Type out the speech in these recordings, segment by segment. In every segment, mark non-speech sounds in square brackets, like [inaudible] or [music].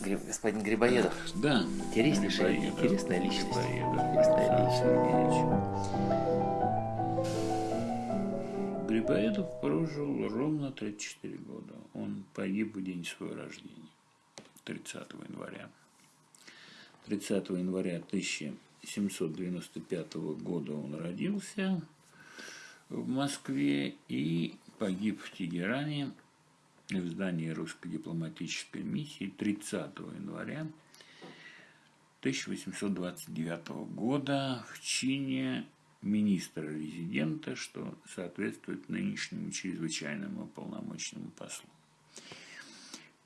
Господин Грибоедов. Да. Интереснейшая, интересная личность. Грибоедов. Интересная личность. Грибоедов прожил ровно 34 года. Он погиб в день своего рождения, 30 января. 30 января 1795 года он родился в Москве и погиб в Тегеране в здании русской дипломатической миссии 30 января 1829 года в чине министра-резидента, что соответствует нынешнему чрезвычайному полномочному послу.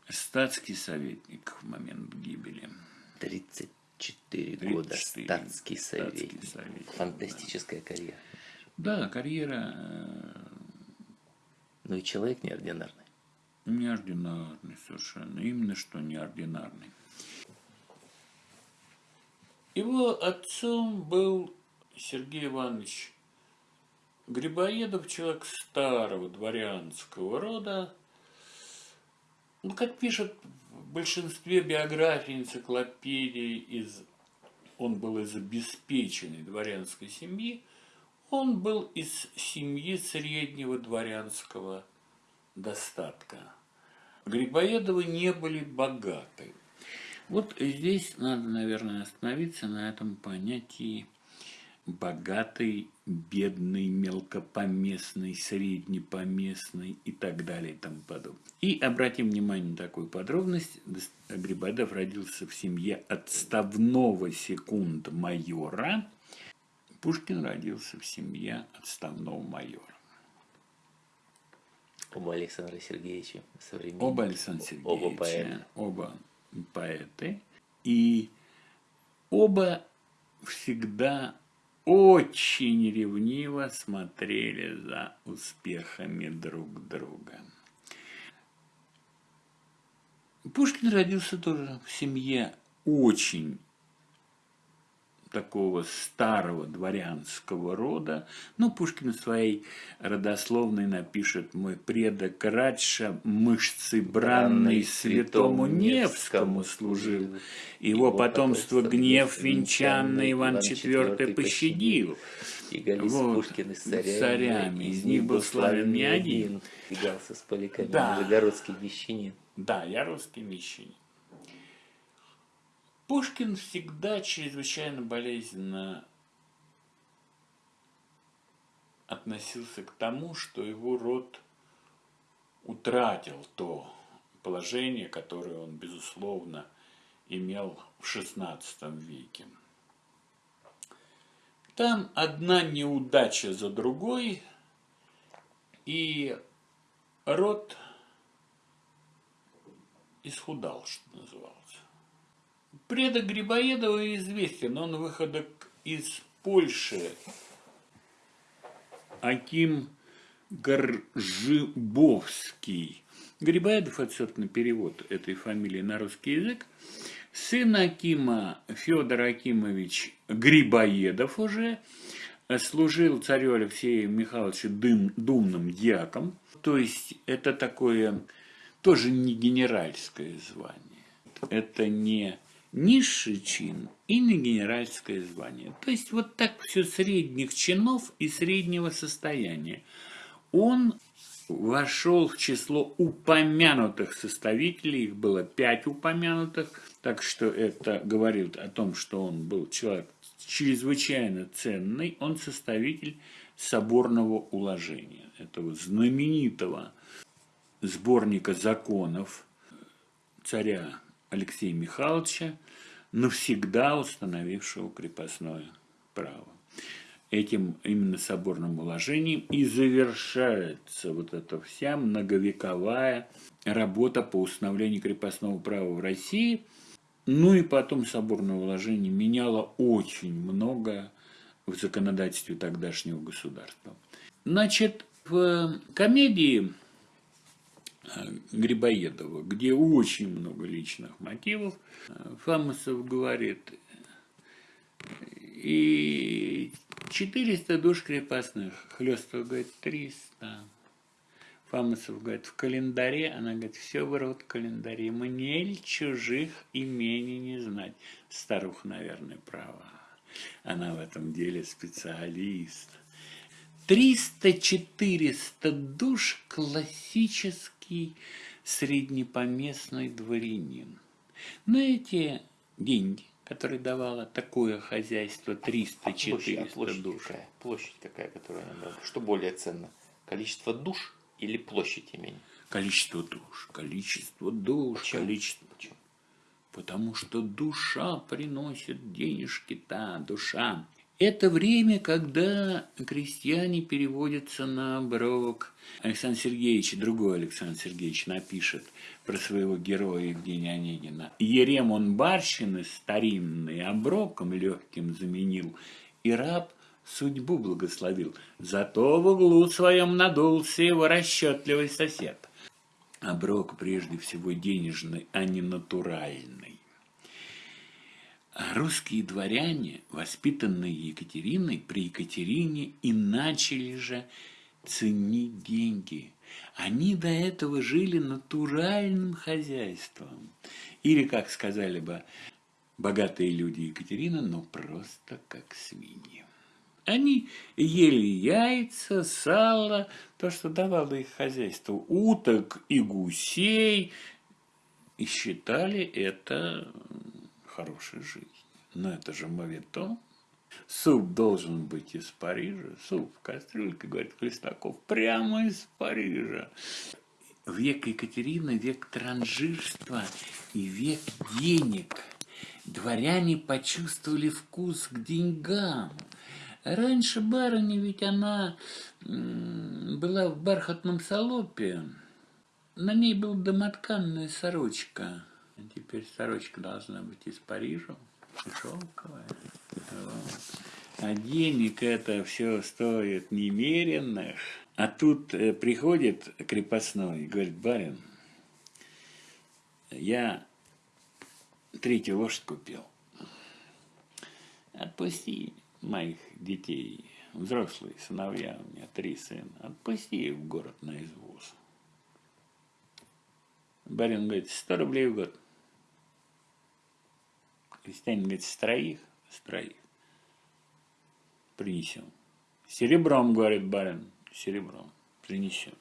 Статский советник в момент гибели. 34 года 34. статский советник. Статский советник, Фантастическая карьера. Да, карьера э, Ну и человек неординарный. Неординарный совершенно. Именно что неординарный. Его отцом был Сергей Иванович Грибоедов, человек старого дворянского рода. Ну, как пишут в большинстве биографий, энциклопедий, из, он был из обеспеченной дворянской семьи, он был из семьи среднего дворянского достатка. Грибоедовы не были богаты. Вот здесь надо, наверное, остановиться на этом понятии богатый, бедный, мелкопоместный, среднепоместный и так далее и тому подобное. И обратим внимание на такую подробность. Грибоедов родился в семье отставного секунд-майора. Пушкин родился в семье отставного майора. Оба Александра Сергеевича современники. Оба Александра Сергеевича, Оба поэта. оба поэты. И оба всегда очень ревниво смотрели за успехами друг друга. Пушкин родился тоже в семье очень такого старого дворянского рода. Ну, Пушкин в своей родословной напишет «Мой предок Радша мышцы бранной святому Невскому служил, его потомство гнев венчанный Иван IV пощадил». И Галис Вот, Пушкин с царями, царями, из них был славен не один. Бегался с поляками, Да. Нижегородский мещанин. Да, я русский мещанин. Пушкин всегда чрезвычайно болезненно относился к тому, что его род утратил то положение, которое он, безусловно, имел в XVI веке. Там одна неудача за другой, и род исхудал, что называлось. Предок Грибоедова известен, он выходок из Польши. Аким Горжибовский. Грибоедов – собственно, перевод этой фамилии на русский язык. Сын Акима Федор Акимович Грибоедов уже служил царю Алексею Михайловичу дым, думным дьяком. То есть это такое тоже не генеральское звание. Это не низший чин и не генеральское звание. То есть вот так все средних чинов и среднего состояния. Он вошел в число упомянутых составителей, их было пять упомянутых, так что это говорит о том, что он был человек чрезвычайно ценный, он составитель соборного уложения, этого знаменитого сборника законов царя Алексея Михайловича, навсегда установившего крепостное право. Этим именно соборным уложением и завершается вот эта вся многовековая работа по установлению крепостного права в России. Ну и потом соборное уложение меняло очень многое в законодательстве тогдашнего государства. Значит, в комедии Грибоедова, где очень много личных мотивов, Фамусов говорит, и 400 душ крепостных, Хлестов говорит 300. Фамусов говорит, в календаре, она говорит, все врут в календаре, мне чужих имений не знать. Старуха, наверное, права. Она в этом деле специалист. 300-400 душ – классический среднепоместный дворянин. На эти деньги, которые давало такое хозяйство, 300-400 а площадь душ. Какая? Площадь какая, которая она брала? Что более ценно? Количество душ или площадь имени? Количество душ, количество душ, Почему? количество... Почему? Потому что душа приносит денежки-то, душа. Это время, когда крестьяне переводятся на оброк. Александр Сергеевич, другой Александр Сергеевич напишет про своего героя Евгения Онегина. Ерем он барщины старинный оброком легким заменил, и раб судьбу благословил. Зато в углу своем надулся его расчетливый сосед. Оброк прежде всего денежный, а не натуральный. Русские дворяне, воспитанные Екатериной, при Екатерине и начали же ценить деньги. Они до этого жили натуральным хозяйством. Или, как сказали бы богатые люди Екатерины, ну просто как свиньи. Они ели яйца, сало, то, что давало их хозяйство, уток и гусей, и считали это хорошей жизнью. Но это же моветон. Суп должен быть из Парижа, суп в кастрюльке, говорит Хлестаков, прямо из Парижа. Век Екатерины, век транжирства и век денег. Дворяне почувствовали вкус к деньгам. Раньше барыня, ведь она была в бархатном салопе. На ней была домотканная сорочка. Теперь сорочка должна быть из Парижа, шелковая. Вот. А денег это все стоит немеренных. А тут э, приходит крепостной и говорит, барин, я третью лошадь купил. Отпусти моих детей, взрослые сыновья, у меня три сына, отпусти их в город на извоз. Барин говорит, 100 рублей в год. Крестьянин говорит, с троих, с троих. Принесем. Серебром, говорит барин, серебром. Принесем.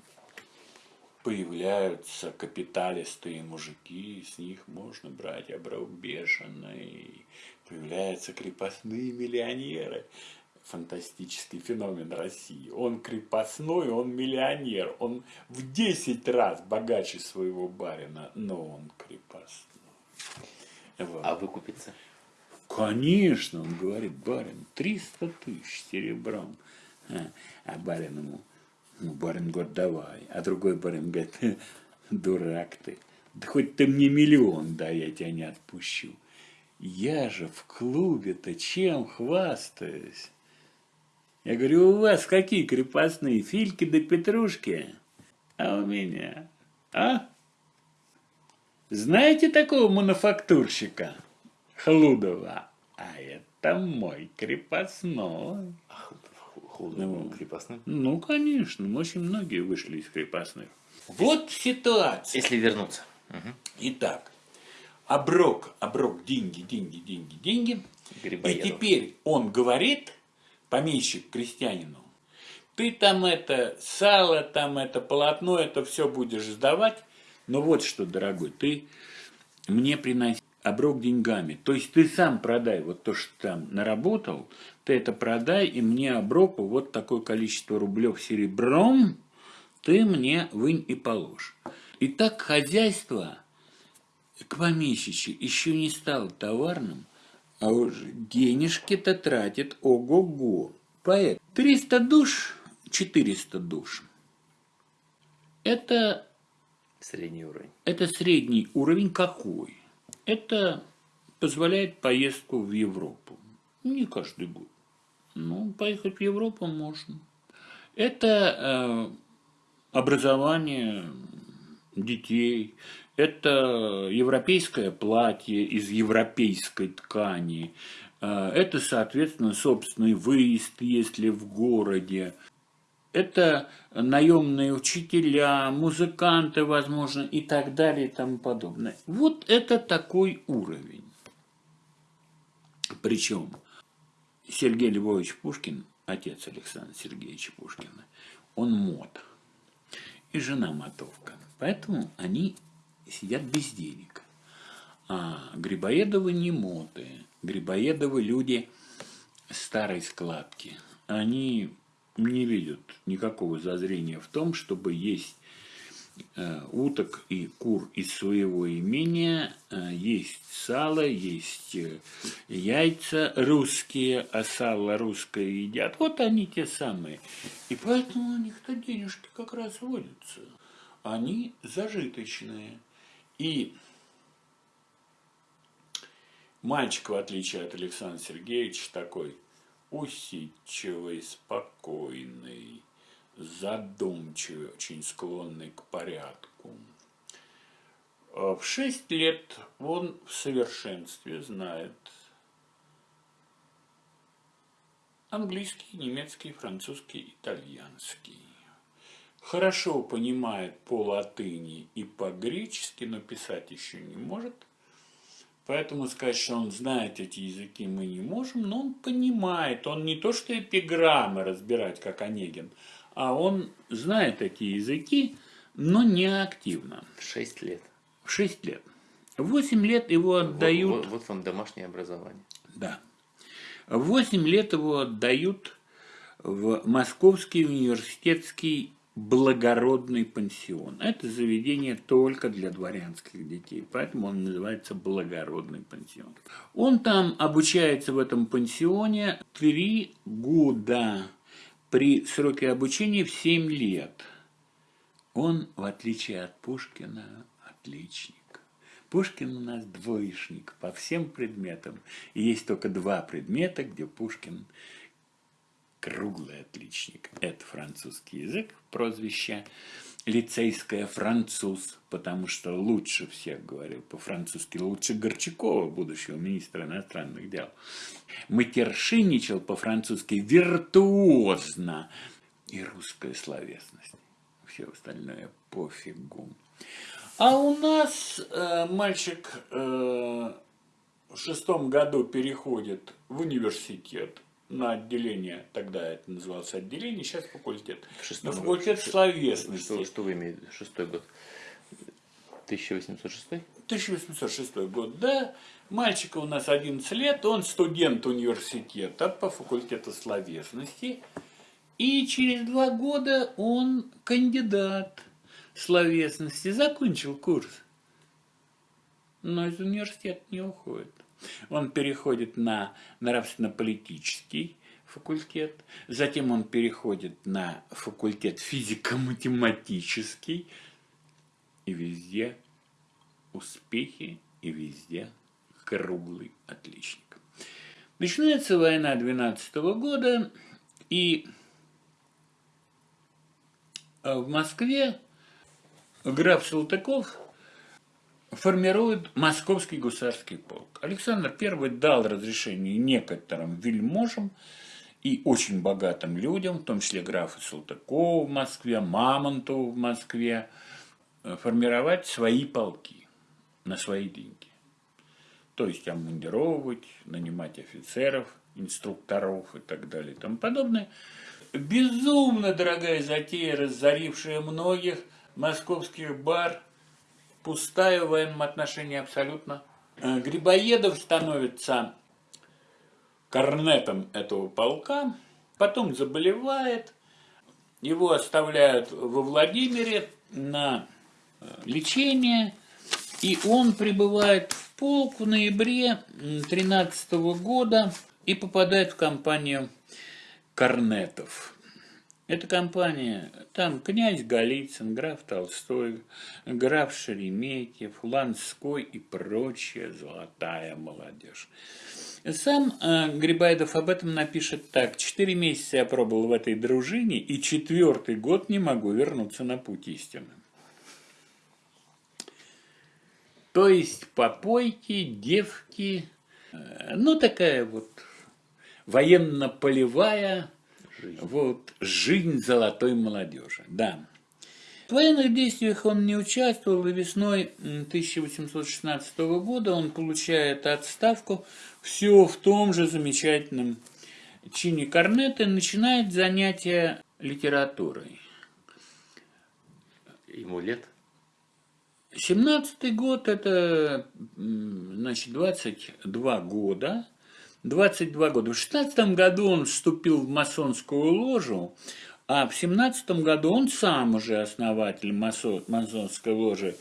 Появляются капиталистые мужики, с них можно брать оброк бешеный. Появляются крепостные миллионеры. Фантастический феномен России. Он крепостной, он миллионер. Он в 10 раз богаче своего барина, но он крепостной. Вот. А выкупиться? Конечно, он говорит, барин, 300 тысяч серебром. А, а барин ему, ну, барин говорит, давай. А другой барин говорит, дурак ты. Да хоть ты мне миллион дай, я тебя не отпущу. Я же в клубе-то чем хвастаюсь? Я говорю, у вас какие крепостные, фильки да петрушки? А у меня, а? Знаете такого мануфактурщика? Хлудова. А это мой крепостной. Ах, худо Ну. крепостным. Ну, конечно, очень многие вышли из крепостных. Вот ситуация. Если вернуться. Итак, оброк, оброк, деньги, деньги, деньги, деньги. И Грибоедов. теперь он говорит, помещик крестьянину, ты там это сало, там это полотно, это все будешь сдавать. Но вот что, дорогой, ты мне приноси оброк деньгами. То есть ты сам продай вот то, что там наработал, ты это продай, и мне оброку вот такое количество рублев серебром ты мне вынь и положь. И так хозяйство к помещичьи еще не стало товарным, а уже денежки-то тратит ого-го. Поэт 300 душ, 400 душ. Это Средний уровень. это средний уровень какой? Это позволяет поездку в Европу. Не каждый год. Ну, поехать в Европу можно. Это э, образование детей, это европейское платье из европейской ткани, э, это, соответственно, собственный выезд, если в городе. Это наемные учителя, музыканты, возможно, и так далее и тому подобное. Вот это такой уровень. Причем Сергей Львович Пушкин, отец Александра Сергеевича Пушкина, он мод. И жена мотовка. Поэтому они сидят без денег. А Грибоедовы не моды. Грибоедовы люди старой складки. Они не видят никакого зазрения в том, чтобы есть э, уток и кур из своего имения, э, есть сало, есть э, яйца русские, а сало русское едят. Вот они те самые. И поэтому у них-то денежки как раз водятся. Они зажиточные. И мальчик, в отличие от Александра Сергеевича, такой усидчивый, спокойный, задумчивый, очень склонный к порядку. А в шесть лет он в совершенстве знает английский, немецкий, французский, итальянский. Хорошо понимает по латыни и по гречески, но писать еще не может – Поэтому сказать, что он знает эти языки, мы не можем, но он понимает. Он не то, что эпиграммы разбирать, как Онегин, а он знает эти языки, но не активно. 6 лет. 6 лет. В 8 лет его отдают... Вот, вот, вот вам домашнее образование. Да. В 8 лет его отдают в Московский университетский благородный пансион. Это заведение только для дворянских детей, поэтому он называется благородный пансион. Он там обучается в этом пансионе три года при сроке обучения в 7 лет. Он, в отличие от Пушкина, отличник. Пушкин у нас двоечник по всем предметам. И есть только два предмета, где Пушкин круглый отличник. Это французский язык, прозвище лицейское француз, потому что лучше всех говорил по-французски, лучше Горчакова, будущего министра иностранных дел. Матершинничал по-французски виртуозно. И русская словесность. Все остальное пофигу. А у нас э, мальчик э, в шестом году переходит в университет на отделение, тогда это называлось отделение, сейчас факультет. На факультет год. словесности. Что, что вы имеете? Шестой год. 1806? 1806 год, да. Мальчика у нас 11 лет, он студент университета по факультету словесности. И через два года он кандидат словесности, закончил курс. Но из университета не уходит. Он переходит на нравственно-политический факультет, затем он переходит на факультет физико-математический, и везде успехи, и везде круглый отличник. Начинается война 12 года, и в Москве граф Салтыков формирует Московский гусарский полк. Александр I дал разрешение некоторым вельможам и очень богатым людям, в том числе графу Салтыкову в Москве, Мамонтову в Москве, э, формировать свои полки на свои деньги. То есть обмундировывать, нанимать офицеров, инструкторов и так далее и тому подобное. Безумно дорогая затея, разорившая многих московских бар – пустая в военном отношении абсолютно. Э, Грибоедов становится корнетом этого полка, потом заболевает, его оставляют во Владимире на э, лечение, и он прибывает в полк в ноябре 13 года и попадает в компанию корнетов. Эта компания, там князь Голицын, граф Толстой, граф Шереметьев, Ланской и прочая золотая молодежь. Сам э, Грибайдов об этом напишет так. Четыре месяца я пробовал в этой дружине, и четвертый год не могу вернуться на путь истины. То есть попойки, девки, э, ну такая вот военно-полевая Жизнь. Вот, жизнь золотой молодежи, да. В военных действиях он не участвовал, и весной 1816 года он получает отставку все в том же замечательном чине корнета и начинает занятия литературой. Ему лет? 17 год – это, значит, 22 года. 22 года. В 16 году он вступил в масонскую ложу, а в 17 году он сам уже основатель масонской ложи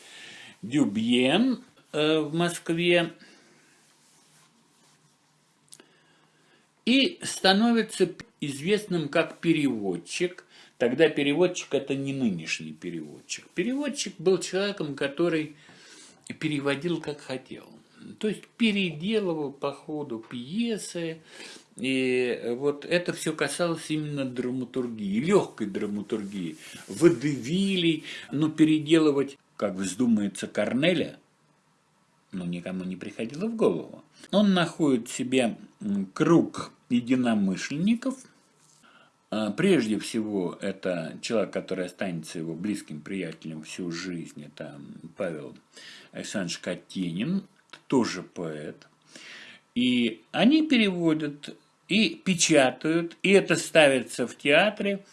Дюбьен э, в Москве. И становится известным как переводчик. Тогда переводчик – это не нынешний переводчик. Переводчик был человеком, который переводил как хотел. То есть переделывал по ходу пьесы, и вот это все касалось именно драматургии, легкой драматургии, водевилей, но переделывать, как вздумается, Корнеля, ну, никому не приходило в голову. Он находит себе круг единомышленников. А, прежде всего, это человек, который останется его близким приятелем всю жизнь. Это Павел Александрович Катенин, тоже поэт. И они переводят и печатают, и это ставится в театре.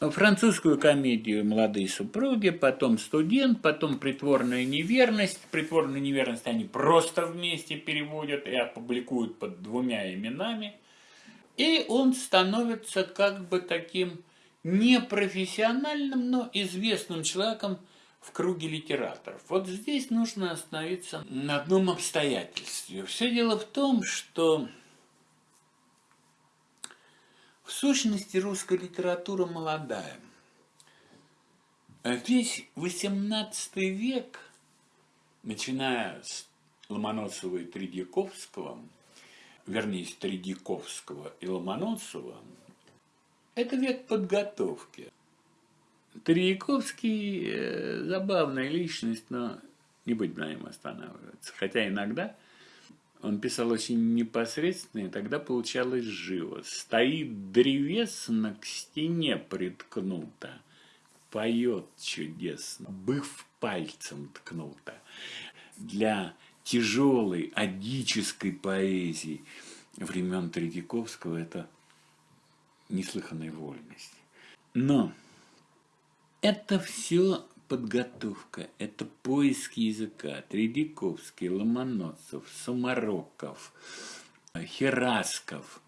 Французскую комедию «Молодые супруги», потом «Студент», потом «Притворная неверность». «Притворную неверность» они просто вместе переводят и опубликуют под двумя именами. И он становится как бы таким непрофессиональным, но известным человеком в круге литераторов. Вот здесь нужно остановиться на одном обстоятельстве. Все дело в том, что в сущности, русская литература молодая. Весь XVIII век, начиная с Ломоносова и Тредяковского, вернее, с Тредяковского и Ломоносова, это век подготовки. Тредяковский э, забавная личность, но не будем на нем останавливаться. Хотя иногда он писал очень непосредственно, и тогда получалось живо. Стоит древесно к стене приткнуто, поет чудесно, быв пальцем ткнуто. Для тяжелой адической поэзии времен Третьяковского это неслыханная вольность. Но это все подготовка, это поиск языка. Тредяковский, Ломоносов, Сумароков, Херасков,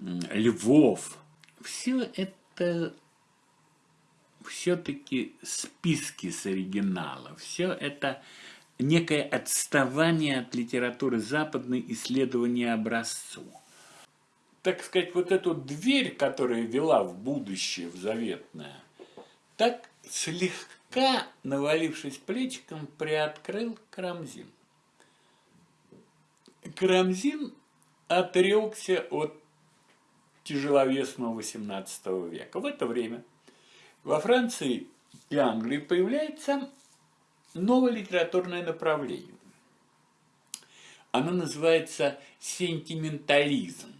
Львов. Все это все-таки списки с оригинала. Все это некое отставание от литературы западной исследования образцу. Так сказать, вот эту дверь, которая вела в будущее, в заветное, так слегка навалившись плечиком, приоткрыл Карамзин. Карамзин отрекся от тяжеловесного XVIII века. В это время во Франции и Англии появляется новое литературное направление. Оно называется сентиментализм.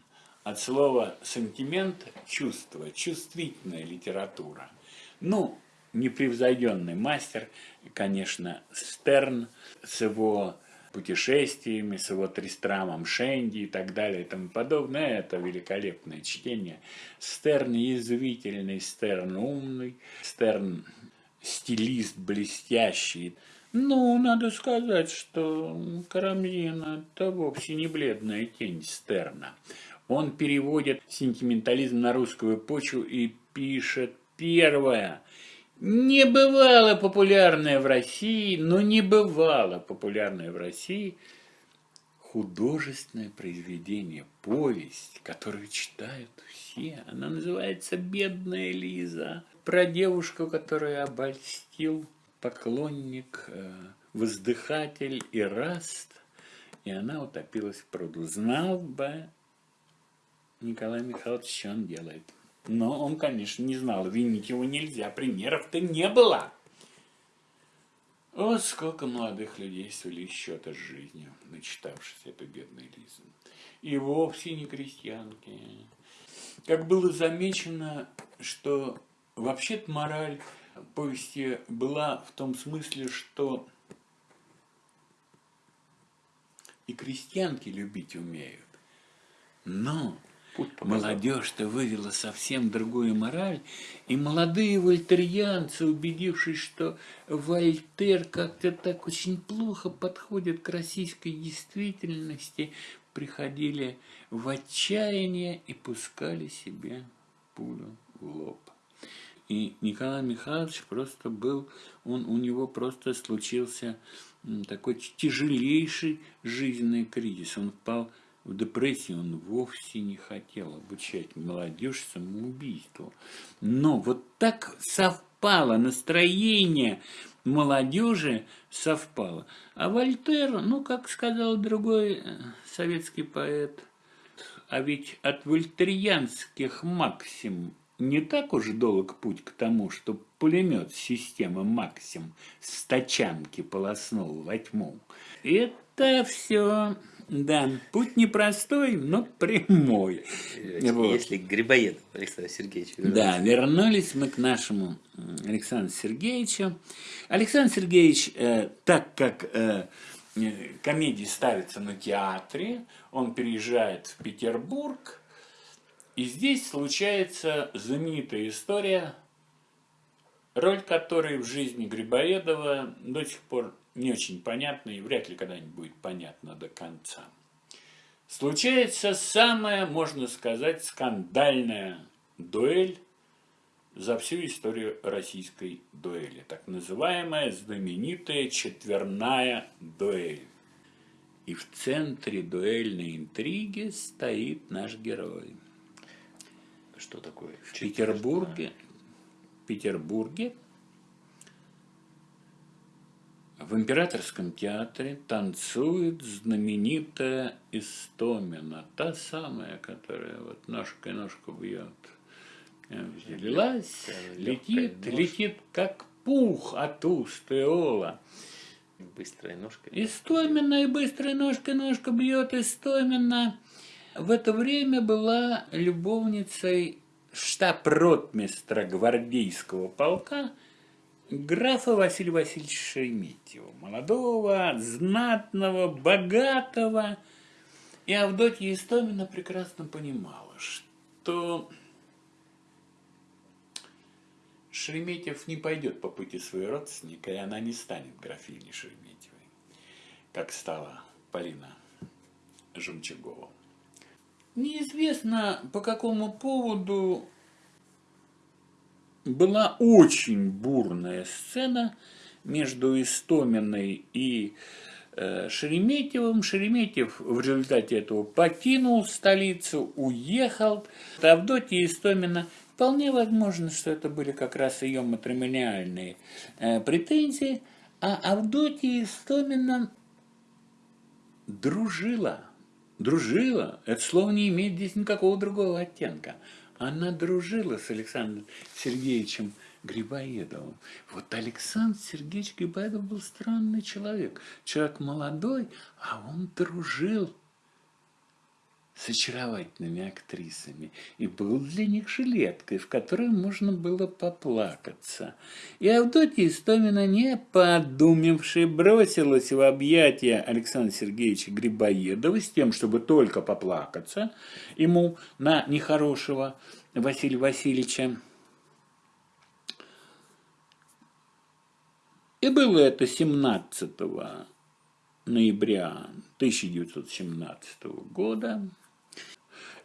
От слова сентимент – чувство, чувствительная литература. Ну, непревзойденный мастер, конечно, Стерн с его путешествиями, с его Тристрамом Шенди и так далее и тому подобное. Это великолепное чтение. Стерн язвительный, Стерн умный, Стерн стилист блестящий. Ну, надо сказать, что Карамзин – это вовсе не бледная тень Стерна. Он переводит сентиментализм на русскую почву и пишет первое – не бывало популярное в России, но не бывало популярное в России художественное произведение, повесть, которую читают все. Она называется «Бедная Лиза». Про девушку, которую обольстил поклонник, э, воздыхатель и раст, и она утопилась в пруду. Знал бы Николай Михайлович, что он делает. Но он, конечно, не знал, винить его нельзя, примеров-то не было. Вот сколько молодых людей свели счеты с жизнью, начитавшись этой бедной Лизы. И вовсе не крестьянки. как было замечено, что вообще-то мораль повести была в том смысле, что и крестьянки любить умеют. Но молодежь-то вывела совсем другую мораль, и молодые вольтерьянцы, убедившись, что Вольтер как-то так очень плохо подходит к российской действительности, приходили в отчаяние и пускали себе пулю в лоб. И Николай Михайлович просто был, он, у него просто случился такой тяжелейший жизненный кризис. Он впал в депрессию, он вовсе не хотел обучать молодежь самоубийству. Но вот так совпало, настроение молодежи совпало. А Вольтер, ну, как сказал другой э, советский поэт, а ведь от вольтерианских максим не так уж долг путь к тому, что пулемет системы Максим с тачанки полоснул во тьму. Это все, да, путь непростой, но прямой. Если, вот. если Грибоедов Александр Сергеевич вернулся. Да, вернулись мы к нашему Александру Сергеевичу. Александр Сергеевич, э, так как э, комедии ставятся на театре, он переезжает в Петербург, и здесь случается знаменитая история, роль которой в жизни Грибоедова до сих пор не очень понятна и вряд ли когда-нибудь будет понятна до конца. Случается самая, можно сказать, скандальная дуэль за всю историю российской дуэли. Так называемая знаменитая четверная дуэль. И в центре дуэльной интриги стоит наш герой – что такое? В Петербурге, в Петербурге в Императорском театре танцует знаменитая Истомина, та самая, которая вот ножкой ножку бьет. Взялась, летит, летит как пух от уст Иола. Быстрая ножка. Истомина и быстрая ножка ножка бьет Истомина в это время была любовницей штаб-ротмистра гвардейского полка графа Василия Васильевича Шереметьева, молодого, знатного, богатого. И Авдотья Истомина прекрасно понимала, что Шереметьев не пойдет по пути своего родственника, и она не станет графиней Шереметьевой, как стала Полина Жемчугова. Неизвестно, по какому поводу была очень бурная сцена между Истоминой и э, Шереметьевым. Шереметьев в результате этого покинул столицу, уехал. Авдотья Истомина Вполне возможно, что это были как раз ее матримониальные э, претензии, а Авдотья Истомина дружила Дружила. Это слово не имеет здесь никакого другого оттенка. Она дружила с Александром Сергеевичем Грибоедовым. Вот Александр Сергеевич Грибоедов был странный человек. Человек молодой, а он дружил с очаровательными актрисами и был для них жилеткой, в которой можно было поплакаться. И Авдотья Истомина, не подумавши, бросилась в объятия Александра Сергеевича Грибоедова с тем, чтобы только поплакаться ему на нехорошего Василия Васильевича. И было это 17 ноября 1917 года.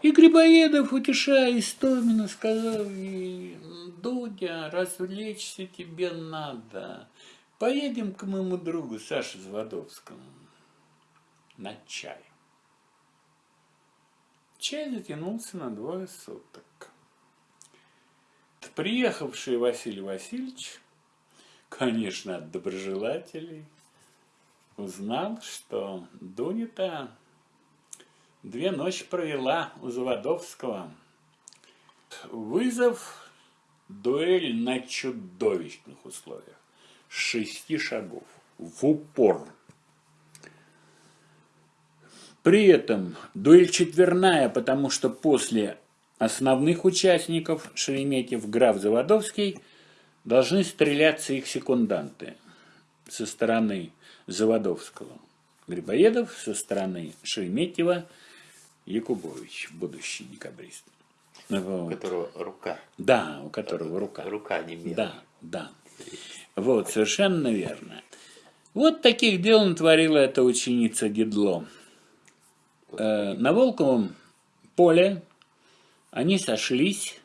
И Грибоедов, утешая Истомина, сказал ей, Дудя, развлечься тебе надо. Поедем к моему другу Саше Зводовскому на чай. Чай затянулся на двое суток. Приехавший Василий Васильевич, конечно, от доброжелателей, узнал, что Дуня-то Две ночи провела у Заводовского. Вызов, дуэль на чудовищных условиях. Шести шагов. В упор. При этом дуэль четверная, потому что после основных участников Шереметьев, граф Заводовский, должны стреляться их секунданты со стороны Заводовского. Грибоедов со стороны Шереметьева, Якубович, будущий декабрист. Вот. У которого рука. Да, у которого рука. Рука не белая. Да, да. Вот, совершенно верно. Вот таких дел натворила эта ученица Дедло. Э, на Волковом поле они сошлись,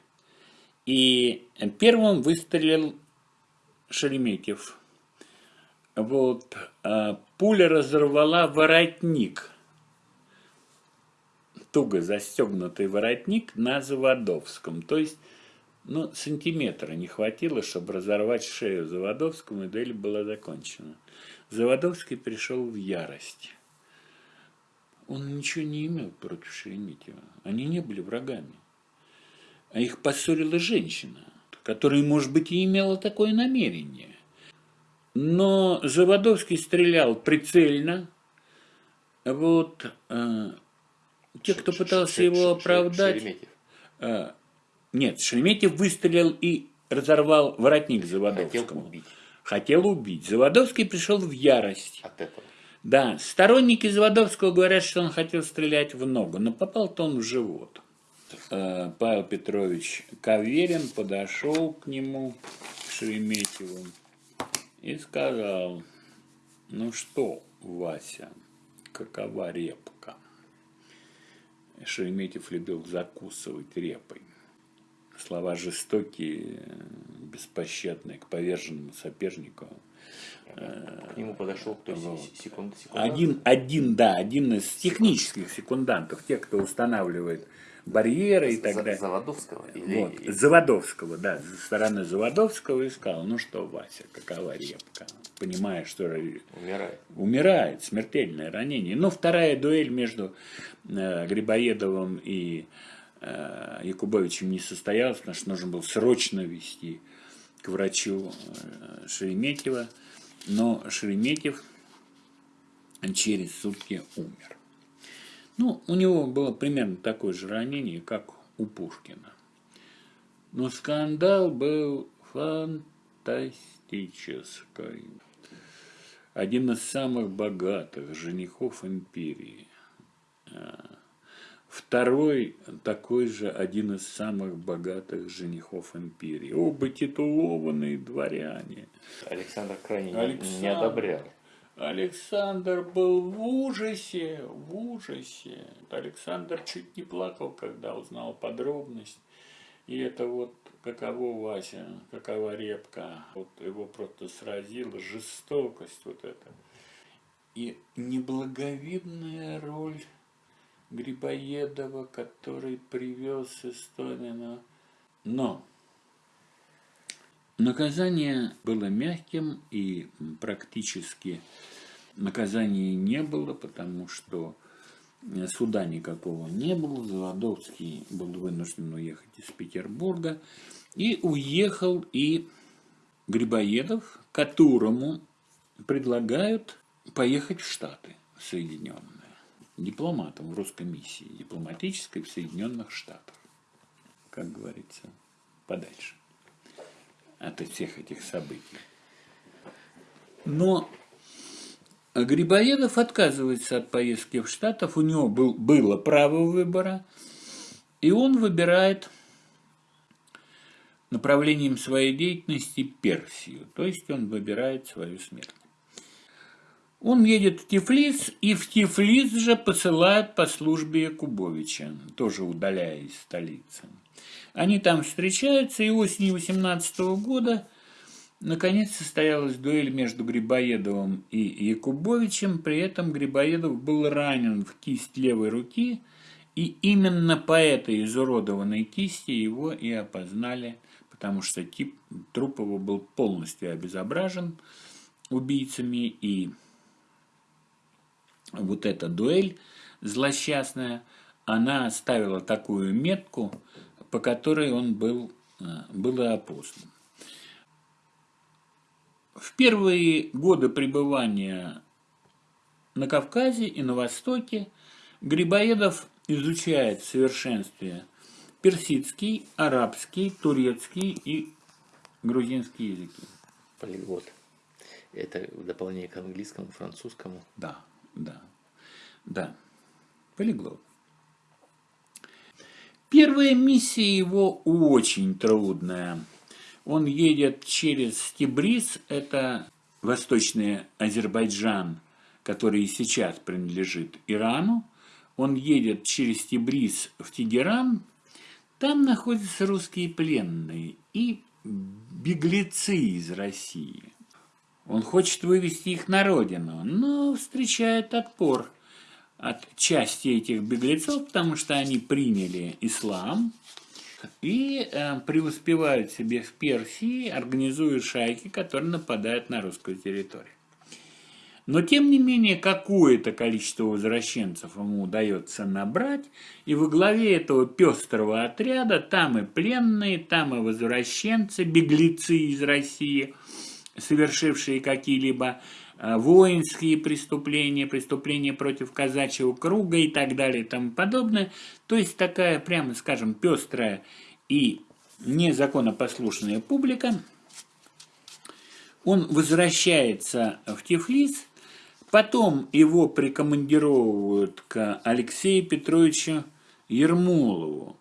и первым выстрелил Шереметьев. Вот, э, пуля разорвала воротник, туго застегнутый воротник на Заводовском. То есть, ну, сантиметра не хватило, чтобы разорвать шею Заводовскому, и дуэль была закончена. Заводовский пришел в ярость. Он ничего не имел против Шереметьева. Они не были врагами. А их поссорила женщина, которая, может быть, и имела такое намерение. Но Заводовский стрелял прицельно. Вот э, те, кто пытался его оправдать... Шереметьев. Э, нет, Шереметьев выстрелил и разорвал воротник Заводовскому. Хотел убить хотел убить. Заводовский пришел в ярость. от этого. Да, сторонники Заводовского говорят, что он хотел стрелять в ногу, но попал-то он в живот. Э, Павел Петрович Каверин подошел к нему, к Шереметьеву, и сказал, ну что, Вася, какова репка? Шереметьев любил закусывать репой слова жестокие, беспощадные к поверженному сопернику. К нему подошел кто? Вот. Секунд, один, один, да, один из технических секундантов, тех, кто устанавливает барьеры и так далее. Заводовского? Или... Вот, Заводовского, да, со стороны Заводовского искал. Ну что, Вася, какова репка? Понимая, что умирает, умирает смертельное ранение. Но вторая дуэль между э, Грибоедовым и Э, Якубовичем не состоялось, потому что нужно было срочно вести к врачу э, Шереметьева, но Шереметьев через сутки умер. Ну, у него было примерно такое же ранение, как у Пушкина. Но скандал был фантастический. Один из самых богатых женихов империи э, – Второй такой же один из самых богатых женихов империи. Оба титулованные дворяне. Александр крайне Александр, не одобрял. Александр был в ужасе, в ужасе. Александр чуть не плакал, когда узнал подробность. И это вот каково Вася, какова репка. Вот его просто сразила жестокость вот эта. И неблаговидная роль Грибоедова, который привез из. Но наказание было мягким и практически наказания не было, потому что суда никакого не было. Заводовский был вынужден уехать из Петербурга. И уехал и Грибоедов, которому предлагают поехать в Штаты Соединенные дипломатом в русской миссии дипломатической в Соединенных Штатах. Как говорится, подальше от всех этих событий. Но Грибоедов отказывается от поездки в Штатов, у него был, было право выбора, и он выбирает направлением своей деятельности Персию, то есть он выбирает свою смерть. Он едет в Тифлис, и в Тифлис же посылают по службе Якубовича, тоже удаляя из столицы. Они там встречаются, и осенью 18 года наконец состоялась дуэль между Грибоедовым и Якубовичем. При этом Грибоедов был ранен в кисть левой руки, и именно по этой изуродованной кисти его и опознали, потому что тип труп его был полностью обезображен убийцами, и вот эта дуэль злосчастная, она оставила такую метку, по которой он был, э, был и опознан. В первые годы пребывания на Кавказе и на Востоке Грибоедов изучает в совершенстве персидский, арабский, турецкий и грузинский языки. Полиглот. Это в дополнение к английскому, французскому. Да, да, да. Полиглот. Первая миссия его очень трудная. Он едет через Тибриз, это восточный Азербайджан, который сейчас принадлежит Ирану. Он едет через Тибриз в Тегеран, там находятся русские пленные и беглецы из России. Он хочет вывести их на родину, но встречает отпор от части этих беглецов, потому что они приняли ислам и э, преуспевают себе в Персии, организуют шайки, которые нападают на русскую территорию. Но, тем не менее, какое-то количество возвращенцев ему удается набрать, и во главе этого пестрого отряда там и пленные, там и возвращенцы, беглецы из России, совершившие какие-либо а, воинские преступления, преступления против казачьего круга и так далее и тому подобное. То есть такая, прямо скажем, пестрая и незаконопослушная публика. Он возвращается в Тифлис – Потом его прикомандировывают к Алексею Петровичу Ермолову,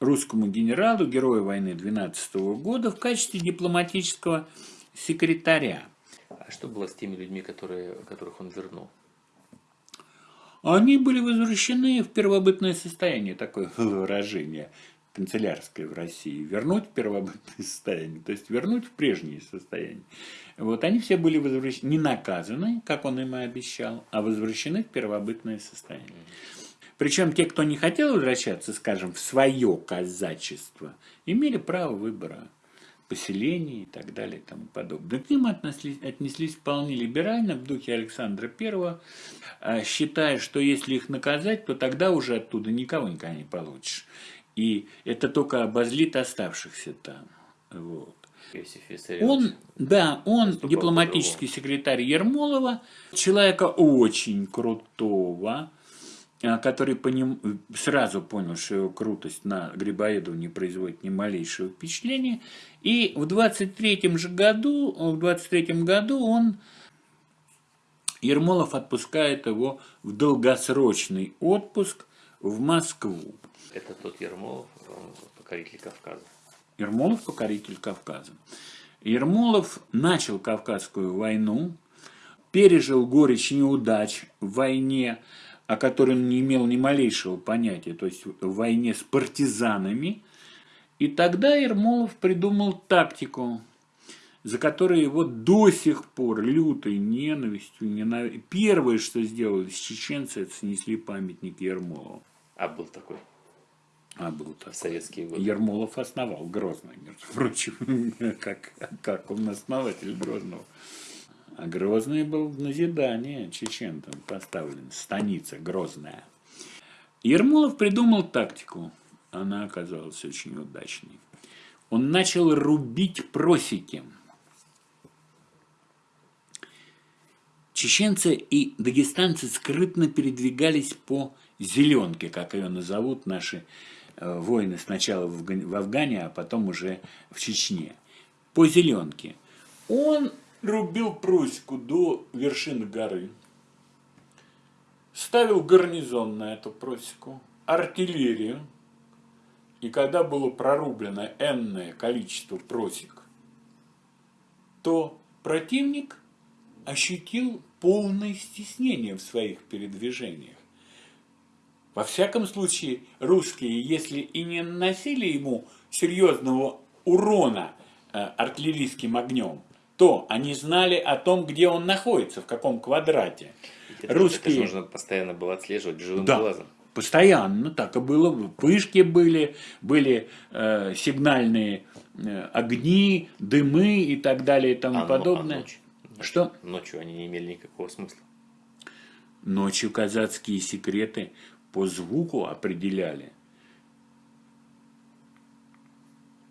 русскому генералу, герою войны 12 года, в качестве дипломатического секретаря. А что было с теми людьми, которые, которых он вернул? Они были возвращены в первобытное состояние, такое [laughs] выражение канцелярское в России, вернуть первобытное [laughs] состояние, то есть вернуть в прежнее состояние. Вот они все были возвращены, не наказаны, как он им и обещал, а возвращены в первобытное состояние. Причем те, кто не хотел возвращаться, скажем, в свое казачество, имели право выбора поселений и так далее и тому подобное. К ним отнеслись, отнеслись вполне либерально в духе Александра I, а, считая, что если их наказать, то тогда уже оттуда никого никогда не получишь. И это только обозлит оставшихся там. Вот. Он, да, он дипломатический секретарь Ермолова, человека очень крутого, который по ним сразу понял, что его крутость на Грибоедова не производит ни малейшего впечатления. И в 23 же году, в 23 году он, Ермолов отпускает его в долгосрочный отпуск в Москву. Это тот Ермолов, покоритель Кавказа. Ермолов – покоритель Кавказа. Ермолов начал Кавказскую войну, пережил горечь неудач в войне, о которой он не имел ни малейшего понятия, то есть в войне с партизанами. И тогда Ермолов придумал тактику, за которой его до сих пор лютой ненавистью, ненав... первое, что сделали с чеченцы, это снесли памятник Ермолову. А был такой? А был такой. Советские годы. Ермолов основал Грозный, между прочим, [laughs] как, как он основатель Грозного. А Грозный был в назидание чечентам поставлен, станица Грозная. Ермолов придумал тактику, она оказалась очень удачной. Он начал рубить просеки. Чеченцы и дагестанцы скрытно передвигались по зеленке, как ее назовут наши Э, войны сначала в Афгане, а потом уже в Чечне. По зеленке. Он рубил Пруську до вершины горы, ставил гарнизон на эту просеку, артиллерию, и когда было прорублено энное количество просек, то противник ощутил полное стеснение в своих передвижениях. Во всяком случае, русские, если и не наносили ему серьезного урона э, артиллерийским огнем, то они знали о том, где он находится, в каком квадрате. Это, русские... это нужно постоянно было отслеживать живым да, глазом. Постоянно так и было. Пышки были, были э, сигнальные э, огни, дымы и так далее и тому а, подобное. Ну, а ночь? Что? Ночью они не имели никакого смысла. Ночью казацкие секреты по звуку определяли.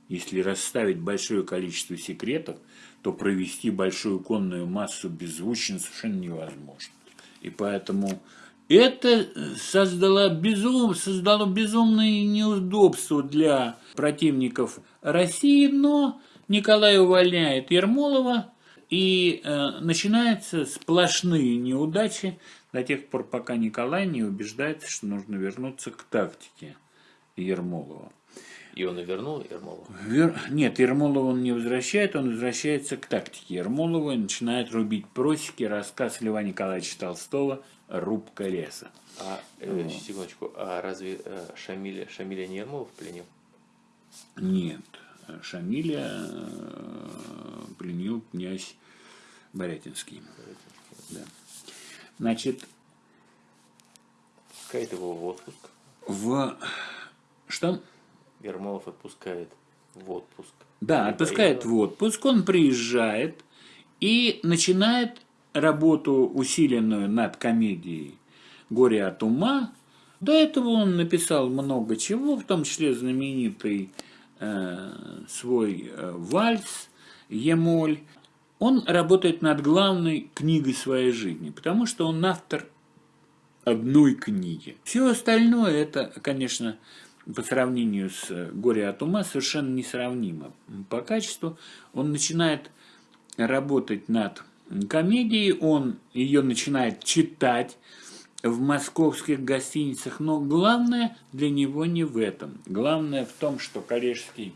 Если расставить большое количество секретов, то провести большую конную массу беззвучно совершенно невозможно. И поэтому Это создало, безум, создало безумные неудобства для противников России, но Николай увольняет Ермолова, и э, начинаются сплошные неудачи до тех пор, пока Николай не убеждается, что нужно вернуться к тактике Ермолова. И он и вернул Ермолова? Вер... Нет, Ермолова он не возвращает, он возвращается к тактике Ермолова и начинает рубить просеки, рассказ Льва Николаевича Толстого «Рубка леса». А, э, секундочку, а разве э, Шамиля, Шамиля не Ермолов пленил? Нет, Шамиля э, пленил князь Борятинский. Да. Значит, Пускает его в отпуск. в... Что? Ермолов отпускает в отпуск. Да, Либо отпускает его- в отпуск, он приезжает и начинает работу усиленную над комедией «Горе от ума». До этого он написал много чего, в том числе знаменитый э, свой э, вальс «Емоль». Он работает над главной книгой своей жизни, потому что он автор одной книги. Все остальное это, конечно, по сравнению с э, «Горе от ума» совершенно несравнимо. По качеству он начинает работать над комедией, он ее начинает читать в московских гостиницах, но главное для него не в этом. Главное в том, что коллежский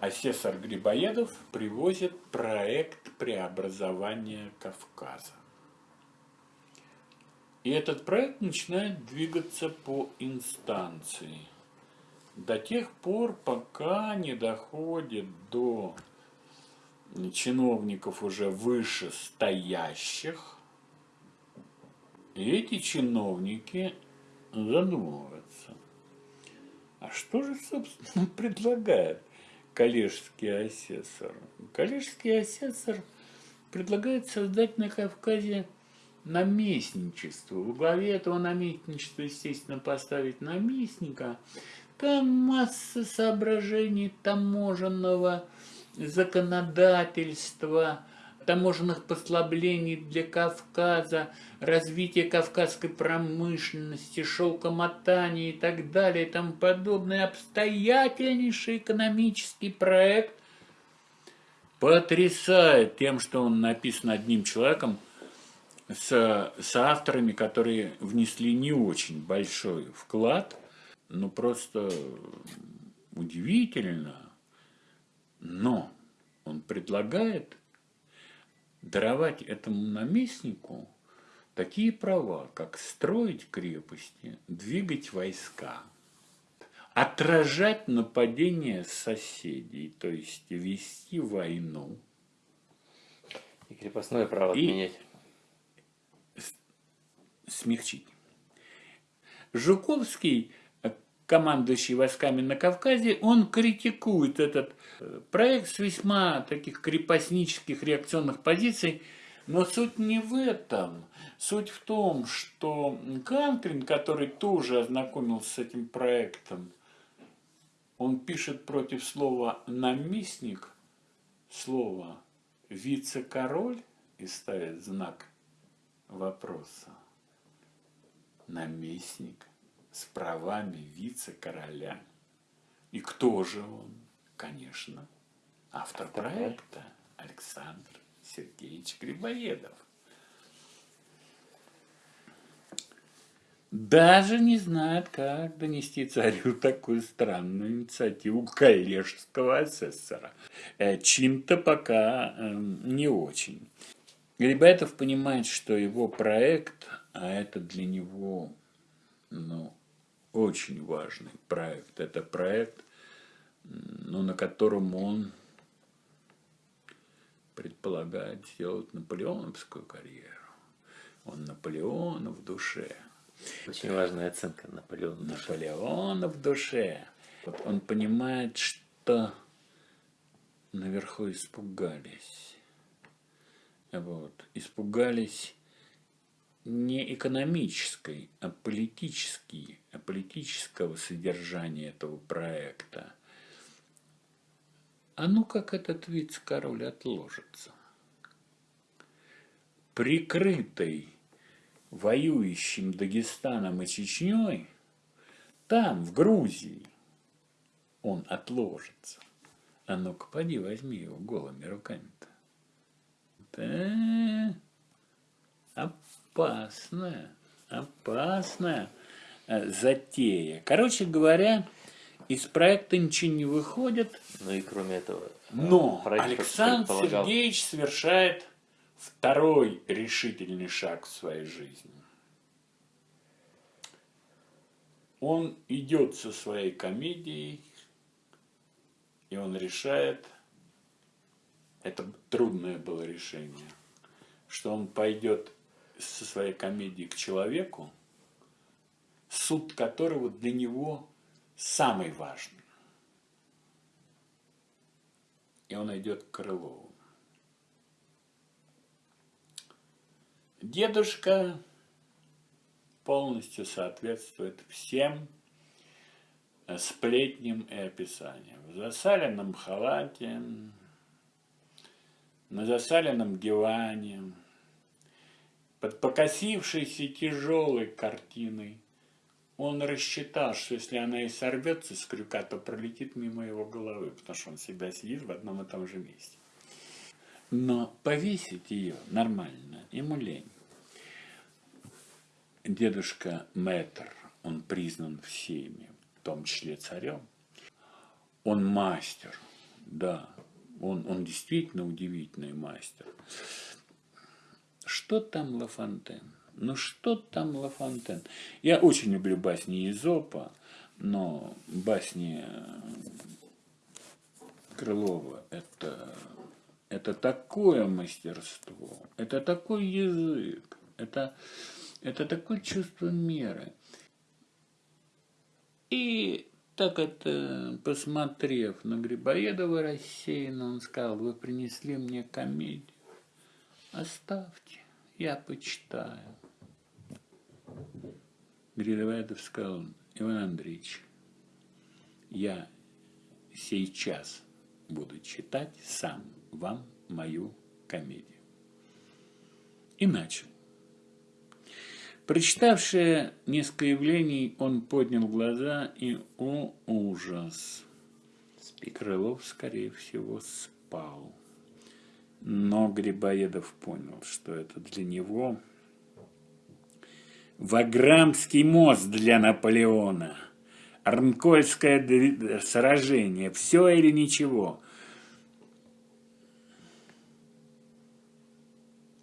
асессор Грибоедов привозит проект преобразования Кавказа. И этот проект начинает двигаться по инстанции до тех пор, пока не доходит до чиновников уже выше стоящих. И эти чиновники задумываются. А что же, собственно, [laughs] предлагает коллежский асессор? Коллежский асессор предлагает создать на Кавказе наместничество. Во главе этого наместничества, естественно, поставить наместника. Там масса соображений таможенного законодательства, таможенных послаблений для Кавказа, развитие кавказской промышленности, шелкомотания и так далее и тому подобное. Обстоятельнейший экономический проект потрясает тем, что он написан одним человеком, с, с авторами, которые внесли не очень большой вклад, но просто удивительно. Но он предлагает даровать этому наместнику такие права, как строить крепости, двигать войска, отражать нападения соседей, то есть вести войну. И крепостное право И- отменять. Смягчить. Жуковский, э, командующий войсками на Кавказе, он критикует этот э, проект с весьма таких крепостнических реакционных позиций, но суть не в этом. Суть в том, что Кантрин, который тоже ознакомился с этим проектом, он пишет против слова «наместник» слово «вице-король» и ставит знак вопроса наместник с правами вице-короля. И кто же он? Конечно, автор проекта Александр Сергеевич Грибоедов. Даже не знает, как донести царю такую странную инициативу коллежского асессора. Э, Чин-то пока эм, не очень. Грибоедов понимает, что его проект, а это для него ну, очень важный проект. Это проект, ну, на котором он предполагает сделать наполеоновскую карьеру. Он Наполеона в душе. Очень важная оценка Наполеона. Наполеона в душе. Вот он понимает, что наверху испугались. Вот. Испугались не экономической, а политической, а политического содержания этого проекта. А ну как этот вице-король отложится? Прикрытый воюющим Дагестаном и Чечней, там, в Грузии, он отложится. А ну-ка, поди, возьми его голыми руками-то. Да, опасная, опасная э, затея. Короче говоря, из проекта ничего не выходит. Ну и кроме этого, Но проект Александр предполагал- Сергеевич совершает второй решительный шаг в своей жизни. Он идет со своей комедией, и он решает, это трудное было решение, что он пойдет со своей комедией к человеку, суд которого для него самый важный. И он идет к Крылову. Дедушка полностью соответствует всем сплетням и описаниям. В засаленном халате, на засаленном диване, под покосившейся тяжелой картиной. Он рассчитал, что если она и сорвется с крюка, то пролетит мимо его головы, потому что он всегда сидит в одном и том же месте. Но повесить ее нормально, ему лень. Дедушка Мэтр, он признан всеми, в том числе царем. Он мастер, да, он, он действительно удивительный мастер. Что там Лафонтен? Ну что там Лафонтен? Я очень люблю басни Изопа, но басни Крылова это, это такое мастерство, это такой язык, это, это такое чувство меры. И так это, посмотрев на Грибоедова рассеянно, он сказал, вы принесли мне комедию. Оставьте, я почитаю. Грибоедов сказал, Иван Андреевич, я сейчас буду читать сам вам мою комедию. И начал. Прочитавши несколько явлений, он поднял глаза и, о ужас, Крылов, скорее всего, спал. Но Грибоедов понял, что это для него Ваграмский мост для Наполеона, Арнкольское дви- сражение, все или ничего.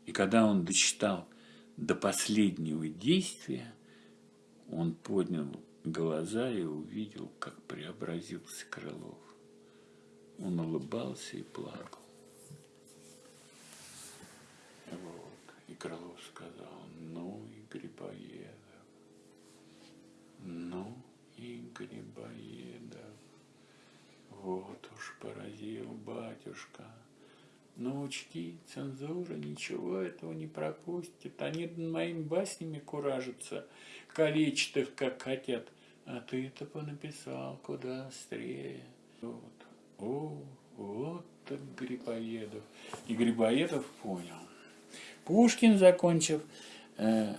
И когда он дочитал до последнего действия, он поднял глаза и увидел, как преобразился Крылов. Он улыбался и плакал. Вот. И Крылов сказал, ну и Грибоедов, ну и Грибоедов. Вот уж поразил батюшка. Но учти, цензура ничего этого не пропустит. Они над моими баснями куражатся, калечат их, как хотят. А ты это понаписал куда острее. Вот. О, вот так Грибоедов. И Грибоедов понял. Пушкин, закончив э,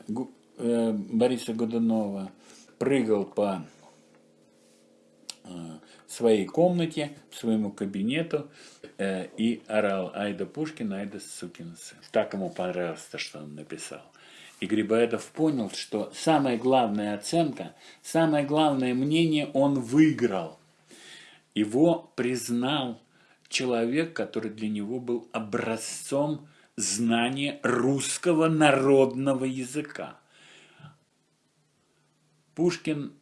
э, Бориса Годунова, прыгал по э, своей комнате, своему кабинету э, и орал «Айда Пушкин, айда сукин сын». Так ему понравилось то, что он написал. И Грибоедов понял, что самая главная оценка, самое главное мнение он выиграл. Его признал человек, который для него был образцом знания русского народного языка. Пушкин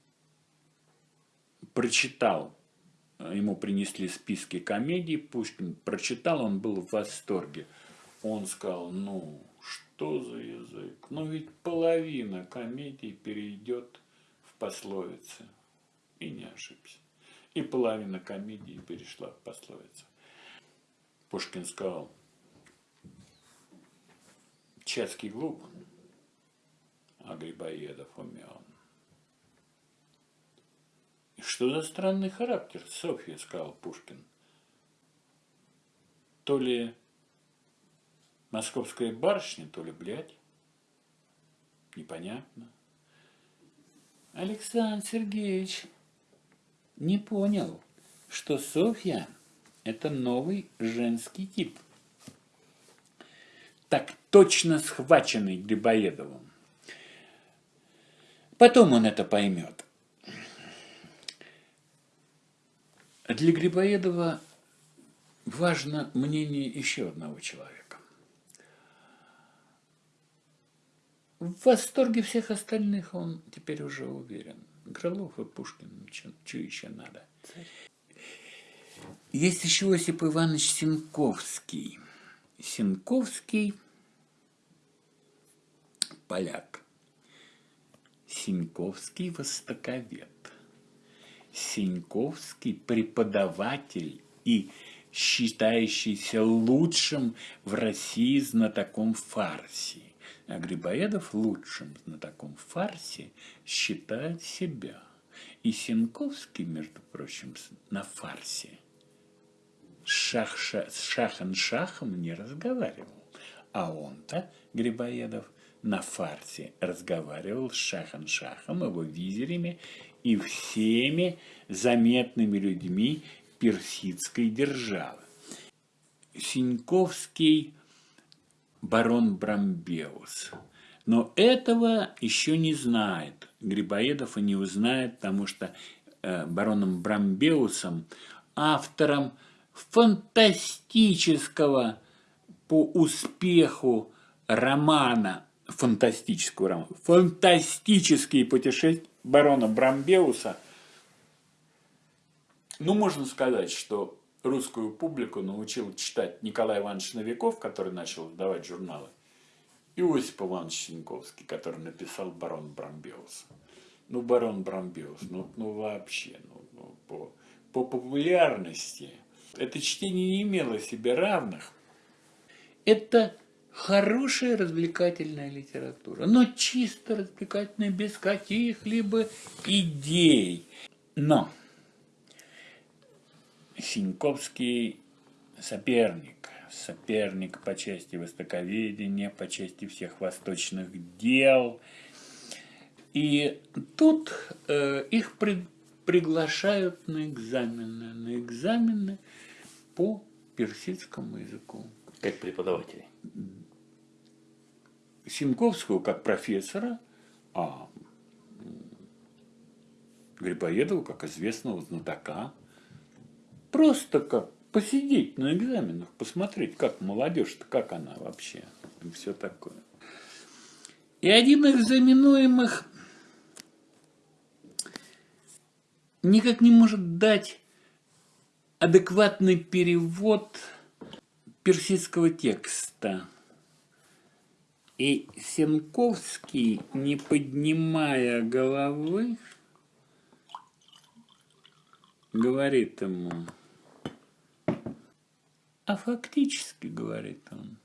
прочитал, ему принесли списки комедий, Пушкин прочитал, он был в восторге. Он сказал, ну, что за язык? Ну, ведь половина комедий перейдет в пословицы. И не ошибся. И половина комедии перешла в пословицы. Пушкин сказал, Чацкий глуп, а Грибоедов умен. И что за странный характер, Софья, сказал Пушкин. То ли московская барышня, то ли блядь. непонятно. Александр Сергеевич не понял, что Софья – это новый женский тип. Так точно схваченный Грибоедовым. Потом он это поймет. Для Грибоедова важно мнение еще одного человека. В восторге всех остальных он теперь уже уверен. Крылов и Пушкин, что еще надо? Есть еще Осип Иванович Синковский. Синковский – поляк. Синьковский – востоковед. Синьковский – преподаватель и считающийся лучшим в России знатоком фарси. А Грибоедов лучшим знатоком фарси считает себя. И Синковский, между прочим, на фарсе шах -ша, с шахом не разговаривал. А он-то, Грибоедов, на фарсе разговаривал с Шахан-Шахом, его визирями и всеми заметными людьми персидской державы. Синьковский барон Брамбеус. Но этого еще не знает. Грибоедов и не узнает, потому что э, бароном Брамбеусом, автором фантастического по успеху романа, фантастического романа, фантастические путешествия барона Брамбеуса, ну, можно сказать, что русскую публику научил читать Николай Иванович Новиков, который начал издавать журналы, и Осип Иванович Синьковский, который написал «Барон Брамбеус». Ну, «Барон Брамбеус», ну, ну вообще, ну, ну, по, по популярности это чтение не имело себе равных. Это хорошая развлекательная литература, но чисто развлекательная, без каких-либо идей. Но Синьковский соперник, соперник по части востоковедения, по части всех восточных дел. И тут э, их при, приглашают на экзамены, на экзамены по персидскому языку. Как преподаватели? Симковского как профессора, а Грибоедова как известного знатока Просто как посидеть на экзаменах, посмотреть, как молодежь-то, как она вообще, и все такое. И один из экзаменуемых никак не может дать адекватный перевод персидского текста. И Сенковский, не поднимая головы, говорит ему, а фактически, говорит он,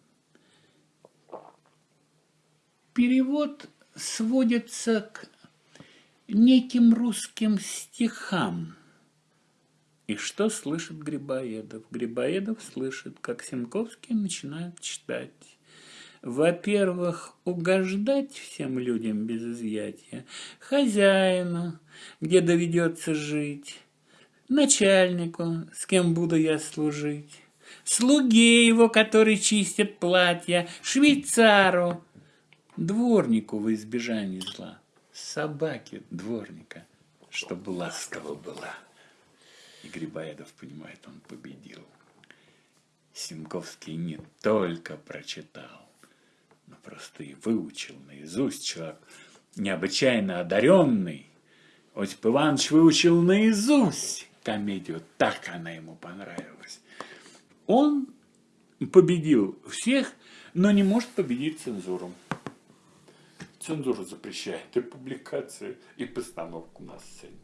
перевод сводится к неким русским стихам. И что слышит Грибоедов? Грибоедов слышит, как Сенковский начинает читать. Во-первых, угождать всем людям без изъятия, хозяину, где доведется жить, начальнику, с кем буду я служить, слуге его, который чистит платья, швейцару, дворнику во избежание зла, собаке дворника, чтобы ласково была. И Грибоедов понимает, он победил. Симковский не только прочитал, и выучил наизусть человек, необычайно одаренный. Осип Иванович выучил наизусть комедию, так она ему понравилась. Он победил всех, но не может победить цензуру. Цензура запрещает и публикацию, и постановку на сцене.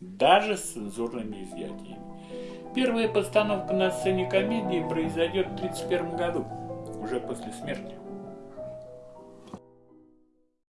Даже с цензурными изъятиями. Первая постановка на сцене комедии произойдет в 1931 году, уже после смерти.